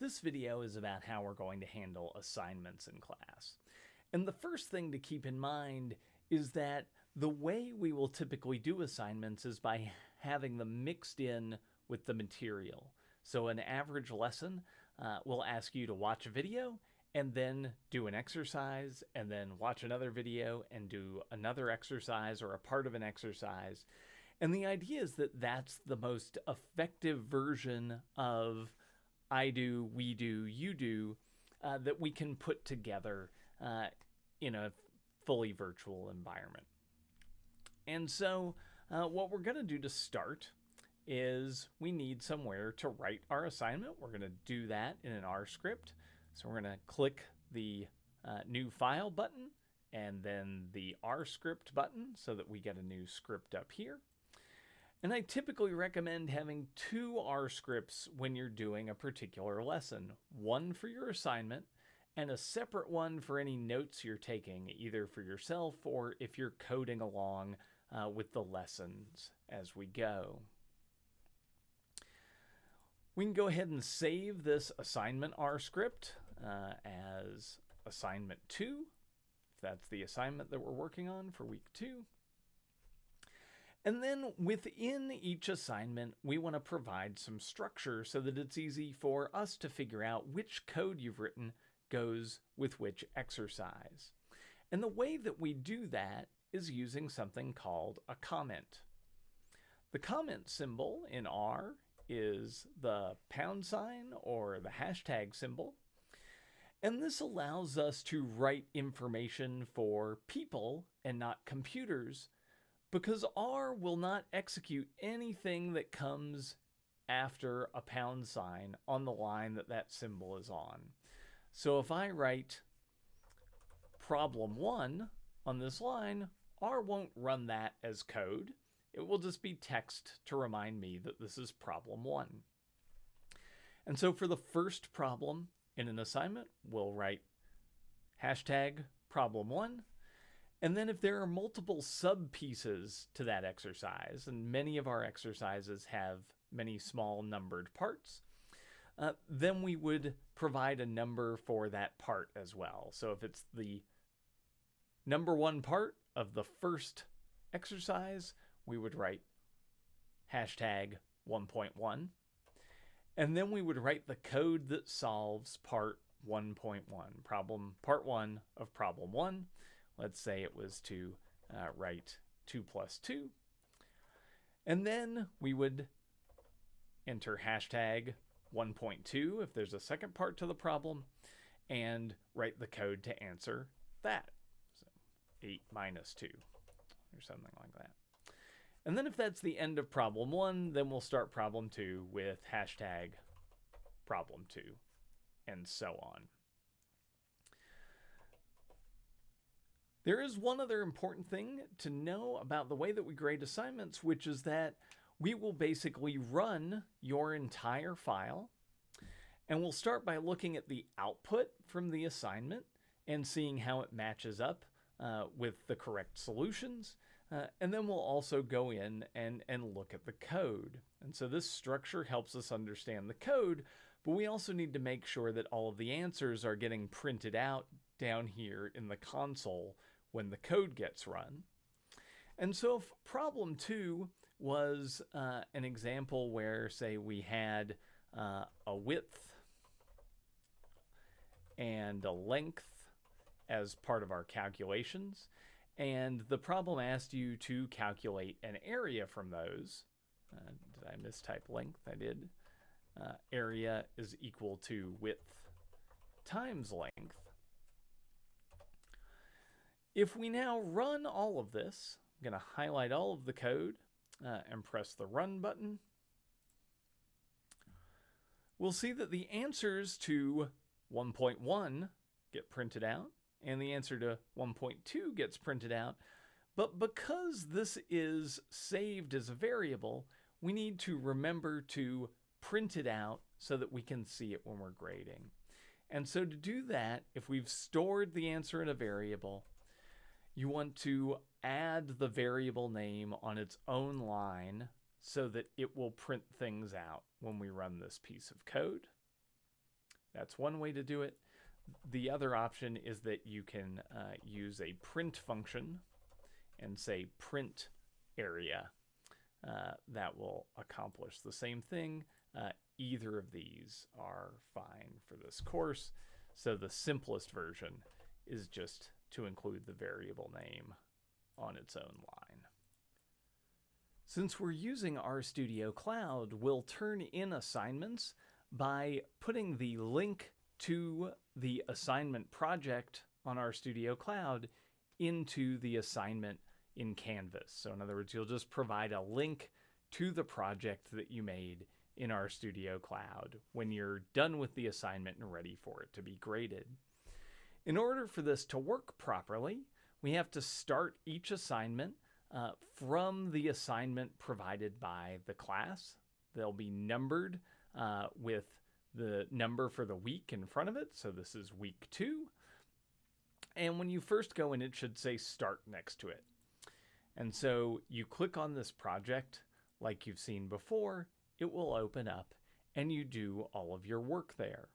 This video is about how we're going to handle assignments in class. And the first thing to keep in mind is that the way we will typically do assignments is by having them mixed in with the material. So an average lesson uh, will ask you to watch a video and then do an exercise and then watch another video and do another exercise or a part of an exercise. And the idea is that that's the most effective version of I do, we do, you do, uh, that we can put together uh, in a fully virtual environment. And so, uh, what we're going to do to start is we need somewhere to write our assignment. We're going to do that in an R script. So, we're going to click the uh, new file button and then the R script button so that we get a new script up here. And I typically recommend having two R scripts when you're doing a particular lesson one for your assignment and a separate one for any notes you're taking, either for yourself or if you're coding along uh, with the lessons as we go. We can go ahead and save this assignment R script uh, as assignment 2, if that's the assignment that we're working on for week 2. And then within each assignment, we want to provide some structure so that it's easy for us to figure out which code you've written goes with which exercise. And the way that we do that is using something called a comment. The comment symbol in R is the pound sign or the hashtag symbol. And this allows us to write information for people and not computers because R will not execute anything that comes after a pound sign on the line that that symbol is on. So if I write problem one on this line, R won't run that as code. It will just be text to remind me that this is problem one. And so for the first problem in an assignment, we'll write hashtag problem one and then if there are multiple sub pieces to that exercise, and many of our exercises have many small numbered parts, uh, then we would provide a number for that part as well. So if it's the number one part of the first exercise, we would write hashtag 1.1. And then we would write the code that solves part 1.1, problem part one of problem one. Let's say it was to uh, write 2 plus 2. And then we would enter hashtag 1.2 if there's a second part to the problem and write the code to answer that. So 8 minus 2 or something like that. And then if that's the end of problem 1, then we'll start problem 2 with hashtag problem 2 and so on. There is one other important thing to know about the way that we grade assignments, which is that we will basically run your entire file. And we'll start by looking at the output from the assignment and seeing how it matches up uh, with the correct solutions. Uh, and then we'll also go in and, and look at the code. And so this structure helps us understand the code, but we also need to make sure that all of the answers are getting printed out down here in the console when the code gets run. And so problem two was uh, an example where, say, we had uh, a width and a length as part of our calculations. And the problem asked you to calculate an area from those. Uh, did I mistype length? I did. Uh, area is equal to width times length. If we now run all of this, I'm going to highlight all of the code uh, and press the run button. We'll see that the answers to 1.1 get printed out and the answer to 1.2 gets printed out. But because this is saved as a variable, we need to remember to print it out so that we can see it when we're grading. And so to do that, if we've stored the answer in a variable, you want to add the variable name on its own line so that it will print things out when we run this piece of code. That's one way to do it. The other option is that you can uh, use a print function and say print area. Uh, that will accomplish the same thing. Uh, either of these are fine for this course. So the simplest version is just to include the variable name on its own line. Since we're using RStudio Cloud, we'll turn in assignments by putting the link to the assignment project on RStudio Cloud into the assignment in Canvas. So in other words, you'll just provide a link to the project that you made in RStudio Cloud when you're done with the assignment and ready for it to be graded. In order for this to work properly, we have to start each assignment uh, from the assignment provided by the class. They'll be numbered uh, with the number for the week in front of it. So this is week two. And when you first go in, it should say start next to it. And so you click on this project like you've seen before, it will open up and you do all of your work there.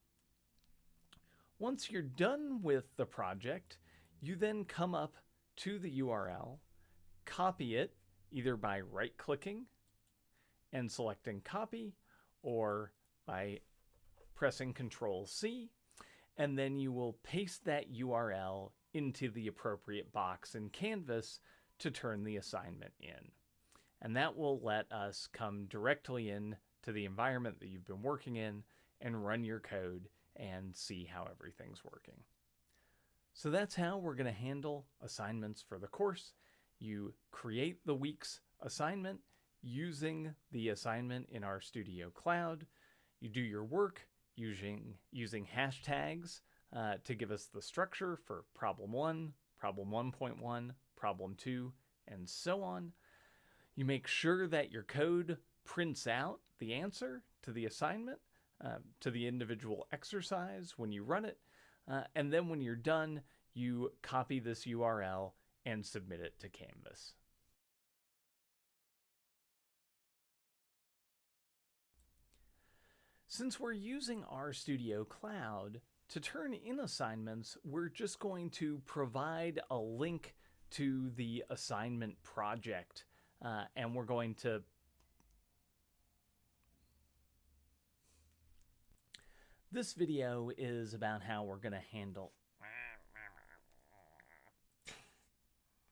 Once you're done with the project, you then come up to the URL, copy it either by right clicking and selecting copy or by pressing Control C, and then you will paste that URL into the appropriate box in Canvas to turn the assignment in. And that will let us come directly in to the environment that you've been working in and run your code and see how everything's working. So that's how we're going to handle assignments for the course. You create the week's assignment using the assignment in RStudio Cloud. You do your work using, using hashtags uh, to give us the structure for problem 1, problem 1.1, problem 2, and so on. You make sure that your code prints out the answer to the assignment, uh, to the individual exercise when you run it, uh, and then when you're done, you copy this URL and submit it to Canvas. Since we're using RStudio Cloud, to turn in assignments, we're just going to provide a link to the assignment project, uh, and we're going to This video is about how we're going to handle